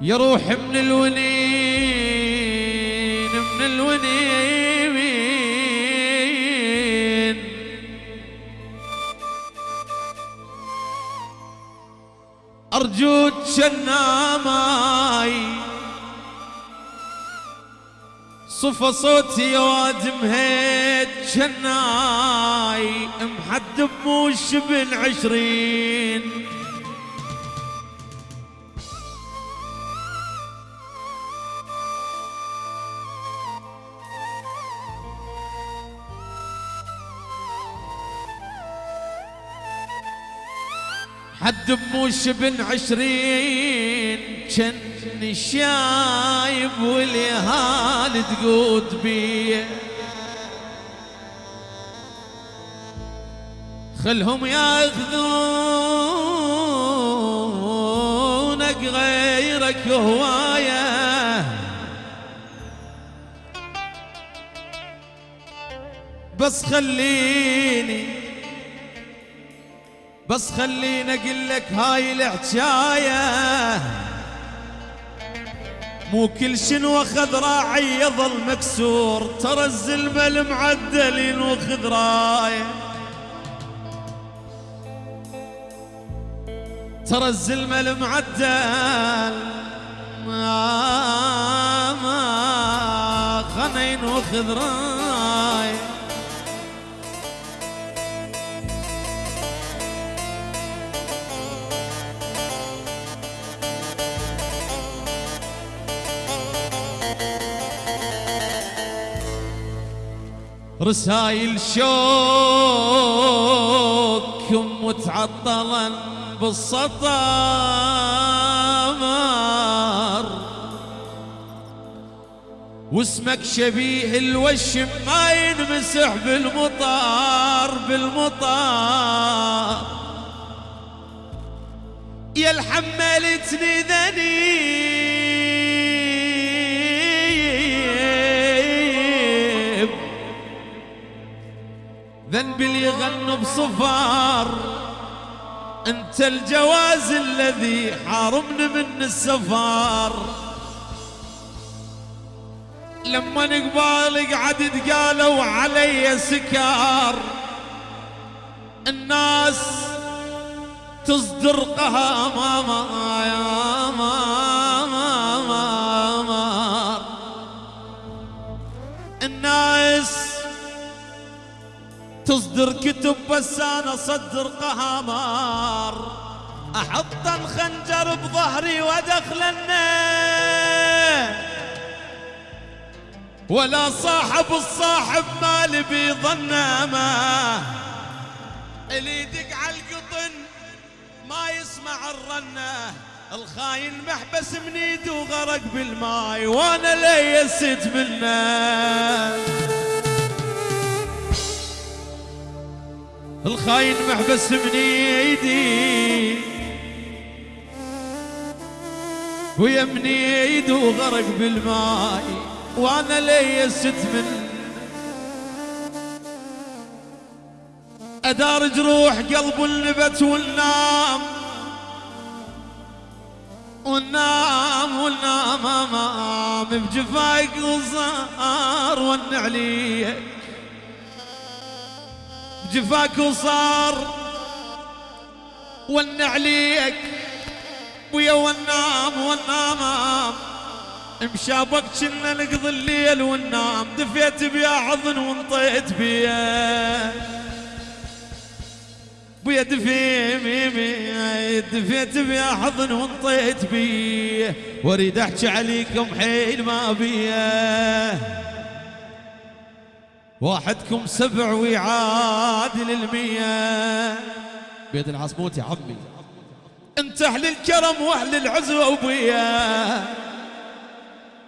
يا روح من الونين من الونين. أرجوك شناماي صفى صوتي يا واد مهيد شناي محد بموش بن عشرين. حد بموش بن عشرين جن شايب واليهال تقود بيه. خلهم ياخذونك غيرك هواية. بس خليني بس خليني أقول لك هاي الحكاية مو كل شنو أخذ راعي يظل مكسور ترى الزلمة المعدلين وخذ رايه ترى الزلمة المعدل ما ما خنين وخذ رايه رسايل شوك متعطلا بالسطر واسمك شبيه الوشم ما ينمسح بالمطار بالمطار. يا الحملتني ذنيب. اللي يغنوا بصفار. انت الجواز الذي حارمني من السفار. لما نقبال قعدت قالوا علي سكار. الناس تصدر قهامة يا ماما الناس تصدر كتب بس أنا صدر قهامار. أحط الخنجر بظهري وأدخل ولا صاحب الصاحب مالي بيظنه ما اللي يدق على القطن ما يسمع الرنة. الخاين محبس من ايده وغرق بالماي وأنا ليست منه الخاين محبس من ايدي ويا من ايده وغرق بالماي وأنا ليست من ادار جروح قلب النبت والنام. والنام والنام آمام بجفاك وصار ون عليك بجفاك وصار ون عليك ويا والنام والنام مشابك كنا نقضي الليل والنام دفيت بيا حضن وانطيت بيا. بيا دفي ميمي دفيت بيا حضن وانطيت بيه واريد احكي عليكم حيل ما بيه واحدكم سبع ويعادل المية بيت العصموت يا عمي. انت أهل الكرم وأهل العزوة وبيا